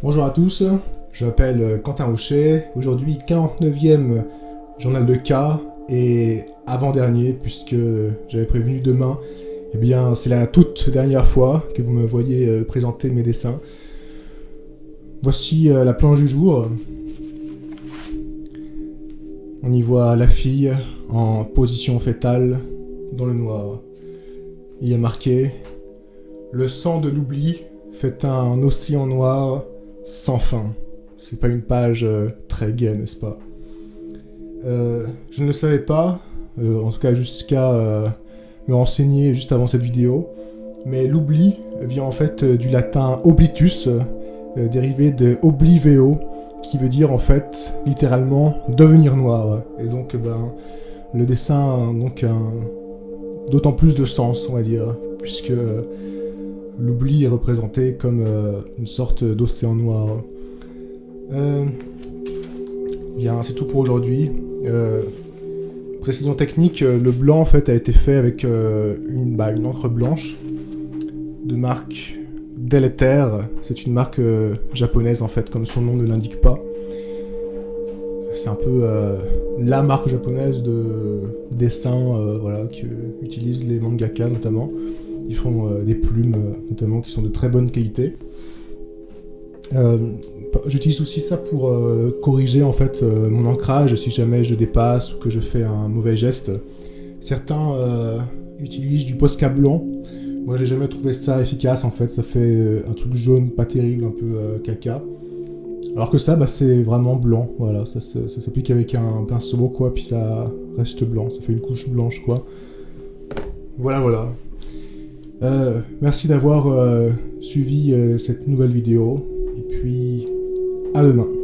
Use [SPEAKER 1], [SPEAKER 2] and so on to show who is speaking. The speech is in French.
[SPEAKER 1] Bonjour à tous, je m'appelle euh, Quentin Rocher, aujourd'hui 49e journal de cas et avant-dernier puisque j'avais prévenu demain, eh bien c'est la toute dernière fois que vous me voyez euh, présenter mes dessins. Voici euh, la planche du jour. On y voit la fille en position fétale dans le noir. Il y a marqué « Le sang de l'oubli fait un océan noir sans fin. C'est pas une page euh, très gaie, n'est-ce pas? Euh, Je ne le savais pas, euh, en tout cas jusqu'à me renseigner juste avant cette vidéo, mais l'oubli vient en fait du latin oblitus, dérivé de obliveo, qui veut dire en fait littéralement devenir noir. Et donc ben, le dessin donc d'autant plus de sens, on va dire, puisque l'oubli est représenté comme euh, une sorte d'océan noir. Euh, bien, c'est tout pour aujourd'hui. Euh, précision technique, le blanc en fait a été fait avec une, bah, une encre blanche de marque Deleter. C'est une marque japonaise en fait, comme son nom ne l'indique pas. C'est un peu la marque japonaise de dessin voilà, que utilisent les mangaka notamment. Ils font euh, des plumes, euh, notamment, qui sont de très bonne qualité. Euh, j'utilise aussi ça pour corriger en fait mon ancrage si jamais je dépasse ou que je fais un mauvais geste. Certains utilisent du Posca blanc. Moi j'ai jamais trouvé ça efficace en fait, ça fait un truc jaune pas terrible, un peu caca. Alors que ça, bah, c'est vraiment blanc, voilà, ça, ça s'applique avec un pinceau quoi, puis ça reste blanc, ça fait une couche blanche quoi. Voilà, voilà. Euh, merci d'avoir euh, suivi euh, cette nouvelle vidéo, et puis à demain.